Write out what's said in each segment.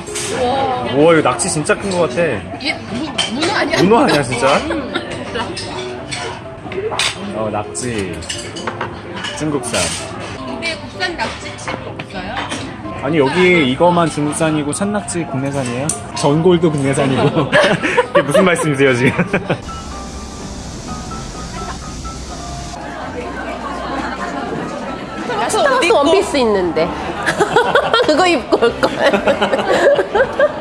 해봐. 우와 이거 낙지 진짜 큰 거 같아. 이게 무, 문어 아니야? 문어 아니야 진짜? 음, 진짜. 어 낙지. 중국산. 근데 국산 낙지집 없어요? 아니 여기 이거만 중국산이고 산낙지 국내산이에요? 전골도 국내산이고 이게 무슨 말씀이세요 지금? 스타스 원피스 있는데 그거 입고 올 걸.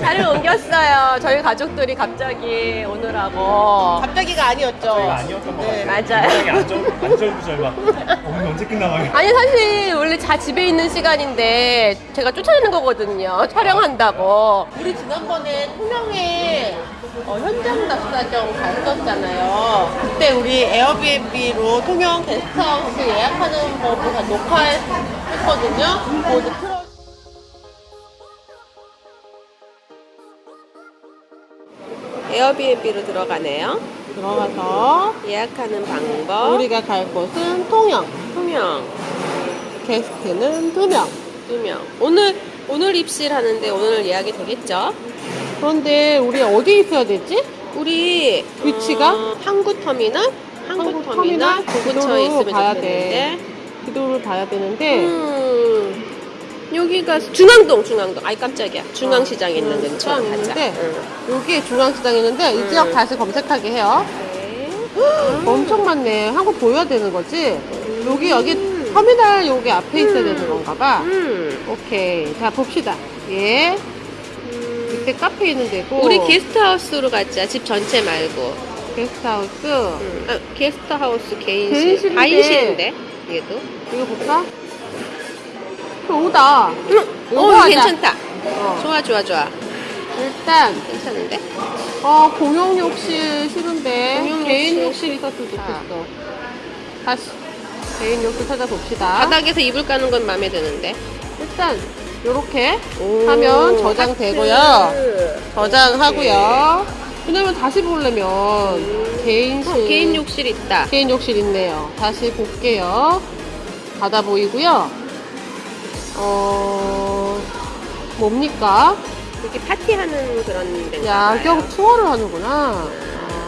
자리를 옮겼어요. 저희 가족들이 갑자기 오느라고. 갑자기가 아니었죠. 아니었던 거 네, 맞아요. 안절부절 오늘 언제 끝나가요? 아니 사실 원래 다 집에 있는 시간인데 제가 쫓아내는 거거든요. 촬영한다고. 우리 지난번에 통영에 어, 현장 답사정 갔었잖아요. 그때 우리 에어비앤비로 통영 게스트하우스 예약하는 법을 다 녹화했거든요. 에어비앤비로 들어가네요. 들어가서 예약하는 방법. 우리가 갈 곳은 통영. 통영 게스트는 두 명. 두 명. 오늘 오늘 입실 하는데 오늘 예약이 되겠죠? 그런데 우리 어디 있어야 되지? 우리 위치가? 어, 항구터미널? 항구터미널 구구처에 기도로 있으면 가야 좋겠는데. 기도를 봐야 되는데 음, 여기가 중앙동 중앙동. 아이 깜짝이야. 중앙시장 있는 음, 근처 시장. 있는데 응. 여기 중앙시장 있는데 이 음. 지역 다시 검색하게 해요. 네. 엄청 많네. 한국 보여야 되는 거지? 여기 여기 터미널 여기 앞에 있어야 되는 건가 봐. 음. 오케이. 자 봅시다. 예. 이때 카페 있는 데고. 우리 게스트하우스로 가자. 집 전체 말고. 게스트하우스. 음. 아, 게스트하우스 개인실. 개인실인데. 다인실인데 얘도. 이거 볼까? 응. 이거 어 하자. 괜찮다. 어. 좋아 좋아 좋아. 일단 괜찮은데? 어 공용 욕실 싫은데 공용 개인 욕실. 욕실 있었으면. 좋겠어. 다시 개인 욕실 찾아봅시다. 바닥에서 이불 까는 건 마음에 드는데. 일단 요렇게 오, 하면 저장되고요. 저장하고요. 왜냐면 다시 보려면 개인실 어, 개인 욕실 있다. 개인 욕실 있네요. 다시 볼게요. 닫아 보이고요. 어 뭡니까? 이렇게 파티하는 그런 데인가 야경 봐요. 투어를 하는구나.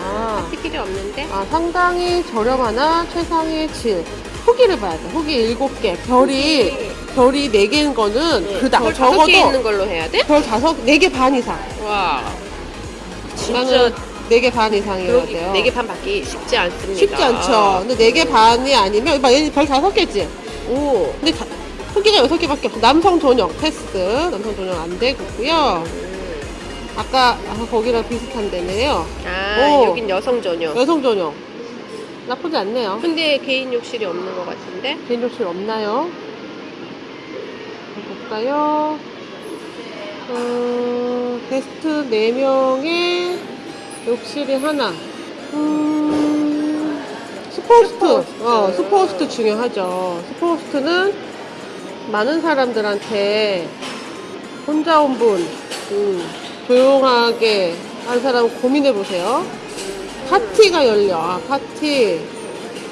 아, 파티 필요 없는데? 아, 상당히 저렴하나 최상의 질. 후기를 봐야 돼. 후기 7개. 별이, 별이 4개인 거는 그다. 별 적어도 다섯 개 있는 걸로 해야 돼? 별 다섯, 4개 반 이상. 와. 진짜 4개 반 이상이어야 돼요. 4개 반 받기 쉽지 않습니다. 쉽지 않죠. 근데 4개 반이 아니면, 막 얘는 별 5개지. 오. 근데 다, 후기가 6개밖에 없어. 남성 전용 패스. 남성 전용 안 되고요. 아까, 아, 거기랑 비슷한 데네요. 아, 오. 여긴 여성 전용. 여성 전용. 나쁘지 않네요. 근데 개인 욕실이 없는 것 같은데? 개인 욕실 없나요? 볼까요? 어, 게스트 4명의 욕실이 하나. 음, superhost. 어, superhost 중요하죠. superhost는 많은 사람들한테 혼자 온 분, 음, 조용하게 한 사람 고민해 보세요. 파티가 열려. 아, 파티.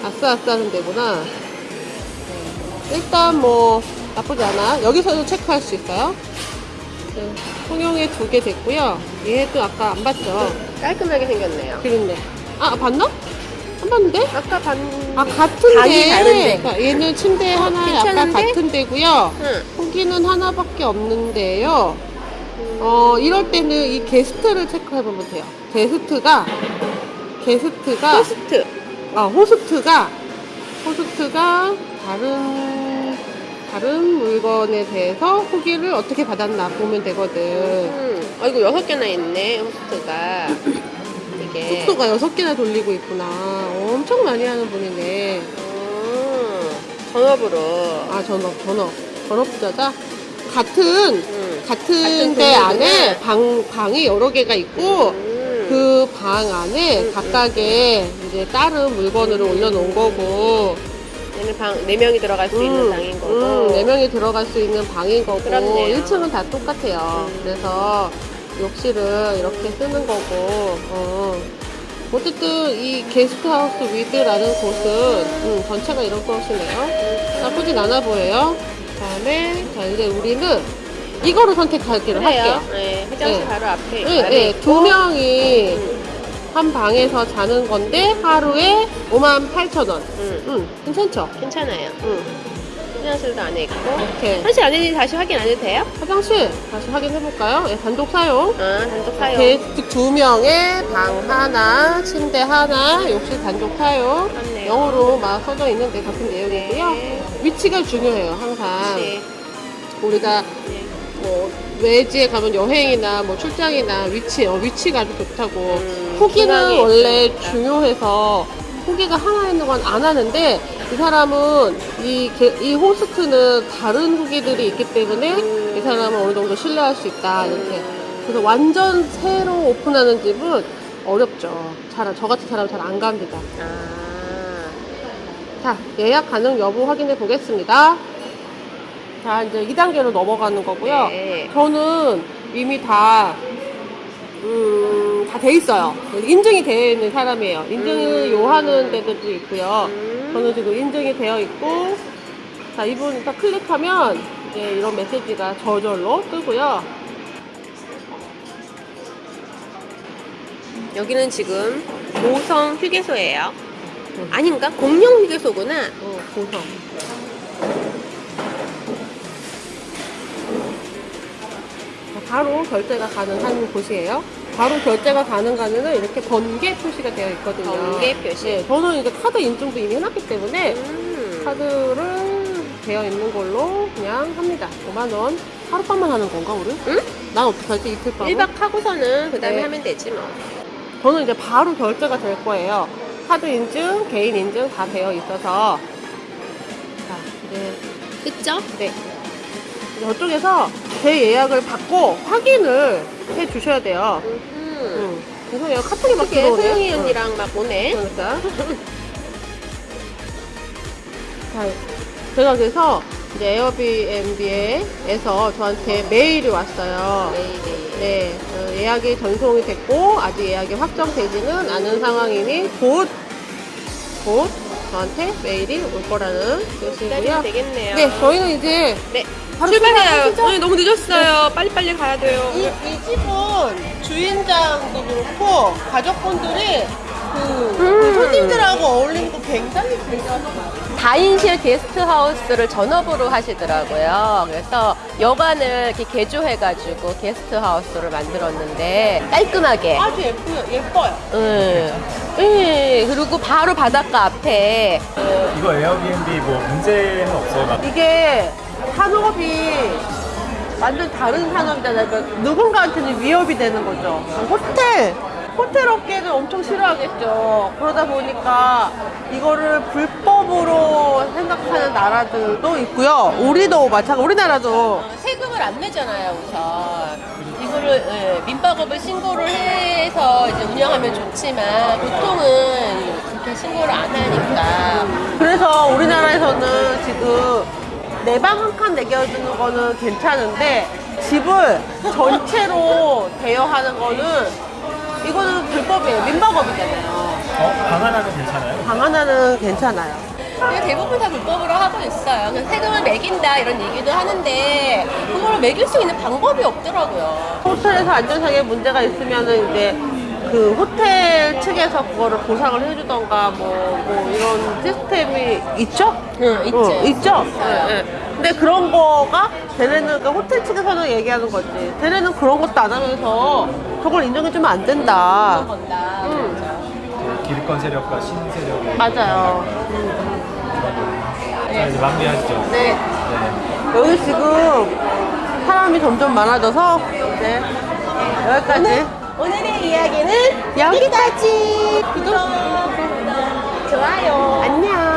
아싸, 아싸 하는 데구나. 네. 일단 뭐, 나쁘지 않아. 여기서도 체크할 수 있어요. 네. 통영에 두 개 됐고요. 얘도 아까 안 봤죠? 깔끔하게 생겼네요. 그런데. 아, 봤나? 안 봤는데? 아까 반. 아, 같은 방인데. 다른데. 그러니까 얘는 침대 하나 약간 괜찮은데? 같은 데고요. 응. 후기는 하나밖에 없는데요. 어, 이럴 때는 이 게스트를 체크해보면 돼요. 게스트가, 게스트가, 호스트. 아, 호스트가, 호스트가 다른, 다른 물건에 대해서 후기를 어떻게 받았나 보면 되거든. 음. 아이고, 여섯 개나 있네, 호스트가. 이게. 숙소가 여섯 개나 돌리고 있구나. 엄청 많이 하는 분이네. 음. 전업으로. 아, 전업, 전업. 전업 부자자? 같은, 음. 같은 데. 안에 방, 방이 여러 개가 있고, 음. 그방 안에 음, 각각의 이제 다른 물건을 음. 올려놓은 거고, 얘는 방, 네 명이 들어갈 수 있는 방인 거고. 음, 네 명이 들어갈 수 있는 방인 거고, 그렇네요. 1층은 다 똑같아요. 음. 그래서 욕실을 이렇게 쓰는 거고, 어. 어쨌든 이 게스트하우스 위드라는 곳은 음, 전체가 이런 곳이네요. 나쁘진 않아 보여요. 그 다음에 자 이제 우리는 이거로 선택하기로 할게요. 네, 화장실 네. 바로 앞에. 네, 네. 두 명이 한 방에서 자는 건데 하루에 5만 8천 원. 응, 응, 괜찮죠? 괜찮아요. 응. 화장실도 안에 있고. 이렇게 화장실 안에 다시 확인 안 해도 돼요? 화장실 다시 확인해 볼까요? 예, 단독 사용. 아, 단독 사용. 이렇게 두 명의 방 하나, 침대 하나, 욕실 단독 사용. 맞네요. 영어로 막 써져 있는데 같은 내용이고요. 네. 위치가 중요해요, 항상. 네. 우리가 네. 뭐 외지에 가면 여행이나 뭐 출장이나 위치, 어, 위치가 아주 좋다고. 음, 후기는 원래 있으니까. 중요해서 후기가 하나 있는 건 안 하는데 이 사람은 이, 게- 이 호스트는 다른 후기들이 있기 때문에 음. 이 사람은 어느 정도 신뢰할 수 있다 이렇게 그래서 완전 새로 오픈하는 집은 어렵죠 잘, 저 같은 사람 잘 안 갑니다 아. 자 예약 가능 여부 확인해 보겠습니다 자 이제 2단계로 넘어가는 거고요 네. 저는 이미 다, 음, 다 돼 있어요. 인증이 되어 있는 사람이에요. 인증을 음. 요하는 데들도 있고요. 음. 저는 지금 인증이 되어 있고, 자, 이분 딱 클릭하면, 이제 이런 메시지가 저절로 뜨고요. 여기는 지금 고성 휴게소예요. 아닌가? 공영 휴게소구나. 어, 고성. 자, 바로 결제가 가능한 곳이에요. 바로 결제가 가능한에는 이렇게 번개 표시가 되어 있거든요. 번개 표시. 네, 저는 이제 카드 인증도 이미 해놨기 때문에 음. 카드를 되어 있는 걸로 그냥 합니다. 5만 원. 하룻밤만 하는 건가, 우리? 응? 난 어떡하지, 이틀 밤? 1박 하고서는 그 다음에 네. 하면 되지 뭐. 저는 이제 바로 결제가 될 거예요. 카드 인증, 개인 인증 다 되어 있어서. 자, 이제, 그쵸? 네. 저쪽에서 제 예약을 받고 확인을 해 주셔야 돼요. 음. 응. 죄송해요. 카톡이 막 들어오네. 소영이 응. 언니랑 막 오네. 그러니까. 자, 제가 그래서 이제 에어비앤비에서 저한테 메일이 왔어요. 네, 네. 네, 어, 예약이 전송이 됐고 아직 예약이 확정되지는 않은 상황이니 곧, 곧 저한테 메일이 올 거라는 기다리면 뜻이고요. 되겠네요. 네, 저희는 이제 네. 출발해요. 네, 너무 늦었어요. 빨리빨리 가야 돼요. 이, 이 집은 주인장도 그렇고 가족분들이 그, 그 음. 손님들하고 어울리는 거 굉장히 괜찮아요. 다인실 게스트하우스를 전업으로 하시더라고요. 그래서 여관을 이렇게 개조해가지고 게스트하우스를 만들었는데 깔끔하게. 아주 예뻐요. 예뻐요. 응. 응. 그리고 바로 바닷가 앞에 이거 에어비앤비 뭐 문제는 없어. 이게 산업이 완전 다른 산업이잖아요. 그러니까 누군가한테는 위협이 되는 거죠. 호텔! 호텔 업계는 엄청 싫어하겠죠. 그러다 보니까 이거를 불법으로 생각하는 나라들도 있고요. 우리도 마찬가지, 우리나라도. 세금을 안 내잖아요, 우선. 이거를 예, 민박업을 신고를 해서 이제 운영하면 좋지만 보통은 그렇게 신고를 안 하니까 그래서 우리나라에서는 지금 내 방 한칸 내겨주는 거는 괜찮은데 집을 전체로 대여하는 거는 이거는 불법이에요. 민박업이잖아요. 어? 방 하나는 괜찮아요? 방 하나는 괜찮아요. 대부분 다 불법으로 하고 있어요. 그냥 세금을 매긴다 이런 얘기도 하는데 그걸 매길 수 있는 방법이 없더라고요. 호텔에서 안전상의 문제가 있으면은 이제 그 호텔 측에서 그거를 보상을 해주던가 뭐, 뭐 이런 시스템이 있죠? 응, 있죠. 어, 있죠? 있어요. 예, 예. 근데 그런 거가 쟤네는 그러니까 호텔 측에서는 얘기하는 거지. 쟤네는 그런 것도 안 하면서 저걸 인정해주면 안 된다. 건다. 음. 기득권 세력과 신세력의 맞아요. 자 이제 마무리하시죠. 네. 네. 여기 지금 사람이 점점 많아져서 네. 여기까지. 오늘의 이야기는 여기까지. 구독, 좋아요. 안녕.